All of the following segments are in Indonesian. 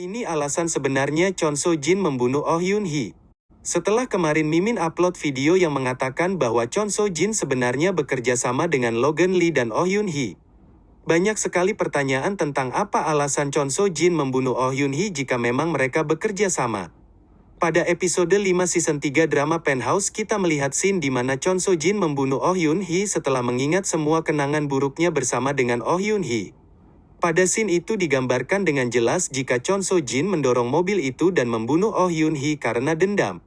Ini alasan sebenarnya Chon So Jin membunuh Oh Yun Hee. Setelah kemarin Mimin upload video yang mengatakan bahwa Chon So Jin sebenarnya bekerja sama dengan Logan Lee dan Oh Yun Hee. Banyak sekali pertanyaan tentang apa alasan Chon So Jin membunuh Oh Yun Hee jika memang mereka bekerja sama. Pada episode 5 season 3 drama Penthouse kita melihat scene di mana Chon So Jin membunuh Oh Yun Hee setelah mengingat semua kenangan buruknya bersama dengan Oh Yun Hee. Pada scene itu digambarkan dengan jelas jika Chon So Jin mendorong mobil itu dan membunuh Oh Yun Hee karena dendam.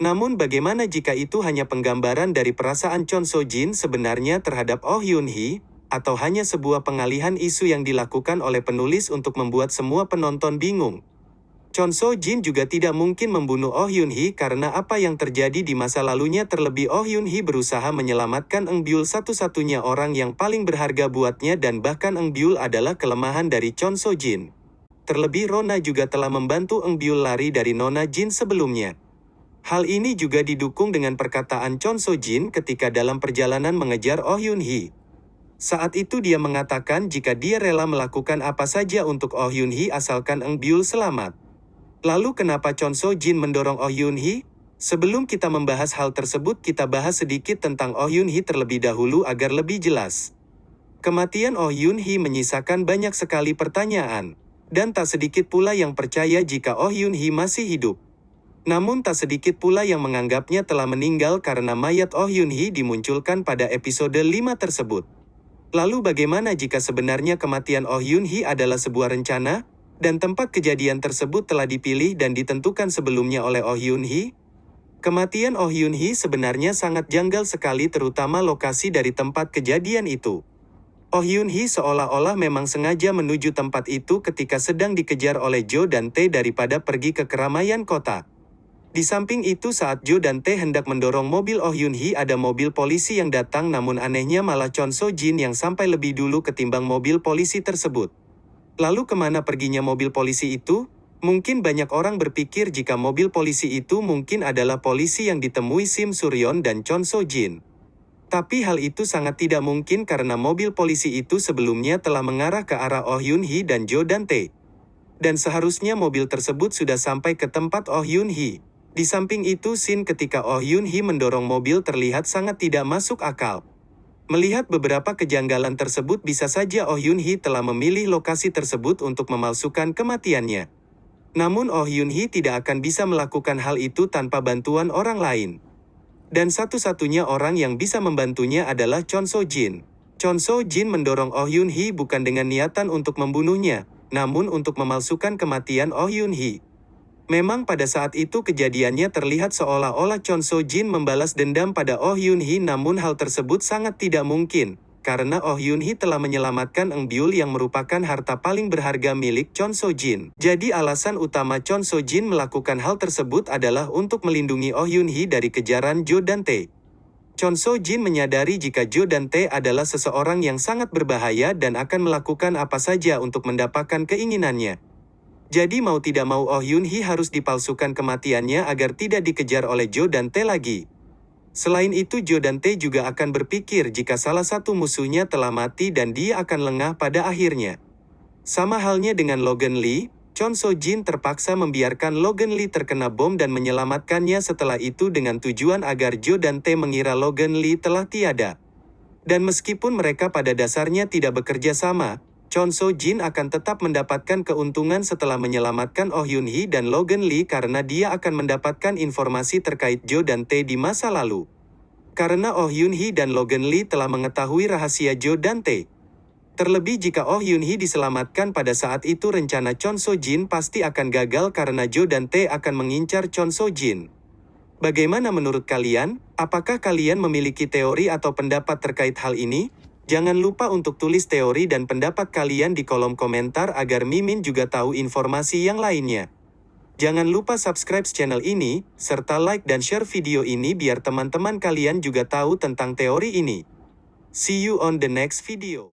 Namun bagaimana jika itu hanya penggambaran dari perasaan Chon So Jin sebenarnya terhadap Oh Yun Hee, atau hanya sebuah pengalihan isu yang dilakukan oleh penulis untuk membuat semua penonton bingung? Chon So Jin juga tidak mungkin membunuh Oh Yun Hee karena apa yang terjadi di masa lalunya terlebih Oh Yun Hee berusaha menyelamatkan Eng Byul satu-satunya orang yang paling berharga buatnya dan bahkan Eng Byul adalah kelemahan dari Chon So Jin. Terlebih Rona juga telah membantu Eng Byul lari dari Nona Jin sebelumnya. Hal ini juga didukung dengan perkataan Chon So Jin ketika dalam perjalanan mengejar Oh Yun Hee. Saat itu dia mengatakan jika dia rela melakukan apa saja untuk Oh Yun Hee asalkan Eng Byul selamat. Lalu kenapa Chon So Jin mendorong Oh Yun Hee? Sebelum kita membahas hal tersebut kita bahas sedikit tentang Oh Yun Hee terlebih dahulu agar lebih jelas. Kematian Oh Yun Hee menyisakan banyak sekali pertanyaan. Dan tak sedikit pula yang percaya jika Oh Yun Hee masih hidup. Namun tak sedikit pula yang menganggapnya telah meninggal karena mayat Oh Yun Hee dimunculkan pada episode 5 tersebut. Lalu bagaimana jika sebenarnya kematian Oh Yun Hee adalah sebuah rencana? Dan tempat kejadian tersebut telah dipilih dan ditentukan sebelumnya oleh Oh Hyun Hee? Kematian Oh Hyun Hee sebenarnya sangat janggal sekali terutama lokasi dari tempat kejadian itu. Oh Hyun Hee seolah-olah memang sengaja menuju tempat itu ketika sedang dikejar oleh Jo dan Tae daripada pergi ke keramaian kota. Di samping itu saat Jo dan Tae hendak mendorong mobil Oh Hyun Hee ada mobil polisi yang datang namun anehnya malah Chon So Jin yang sampai lebih dulu ketimbang mobil polisi tersebut. Lalu ke mana perginya mobil polisi itu? Mungkin banyak orang berpikir jika mobil polisi itu mungkin adalah polisi yang ditemui Sim Suryon dan Chon So Jin. Tapi hal itu sangat tidak mungkin karena mobil polisi itu sebelumnya telah mengarah ke arah Oh Yun Hee dan Jo Dante. Dan seharusnya mobil tersebut sudah sampai ke tempat Oh Yun Hee. Di samping itu scene ketika Oh Yun Hee mendorong mobil terlihat sangat tidak masuk akal. Melihat beberapa kejanggalan tersebut bisa saja Oh Yun Hee telah memilih lokasi tersebut untuk memalsukan kematiannya. Namun Oh Yun Hee tidak akan bisa melakukan hal itu tanpa bantuan orang lain. Dan satu-satunya orang yang bisa membantunya adalah Chon So Jin. Chon So Jin mendorong Oh Yun Hee bukan dengan niatan untuk membunuhnya, namun untuk memalsukan kematian Oh Yun Hee. Memang pada saat itu kejadiannya terlihat seolah-olah Chon So Jin membalas dendam pada Oh Yun Hee namun hal tersebut sangat tidak mungkin. Karena Oh Yun Hee telah menyelamatkan Eng Byul yang merupakan harta paling berharga milik Chon So Jin. Jadi alasan utama Chon So Jin melakukan hal tersebut adalah untuk melindungi Oh Yun Hee dari kejaran Jo dan Tae. Chon So Jin menyadari jika Jo dan Tae adalah seseorang yang sangat berbahaya dan akan melakukan apa saja untuk mendapatkan keinginannya. Jadi mau tidak mau Oh Yun Hee harus dipalsukan kematiannya agar tidak dikejar oleh Jo dan Tae lagi. Selain itu Jo dan Tae juga akan berpikir jika salah satu musuhnya telah mati dan dia akan lengah pada akhirnya. Sama halnya dengan Logan Lee, Chon So Jin terpaksa membiarkan Logan Lee terkena bom dan menyelamatkannya setelah itu dengan tujuan agar Jo dan Tae mengira Logan Lee telah tiada. Dan meskipun mereka pada dasarnya tidak bekerja sama, Chon So Jin akan tetap mendapatkan keuntungan setelah menyelamatkan Oh Yun Hee dan Logan Lee karena dia akan mendapatkan informasi terkait Jo dan Tae di masa lalu. Karena Oh Yun Hee dan Logan Lee telah mengetahui rahasia Jo dan Tae. Terlebih jika Oh Yun Hee diselamatkan pada saat itu rencana Chon So Jin pasti akan gagal karena Jo dan Tae akan mengincar Chon So Jin. Bagaimana menurut kalian? Apakah kalian memiliki teori atau pendapat terkait hal ini? Jangan lupa untuk tulis teori dan pendapat kalian di kolom komentar agar Mimin juga tahu informasi yang lainnya. Jangan lupa subscribe channel ini, serta like dan share video ini biar teman-teman kalian juga tahu tentang teori ini. See you on the next video.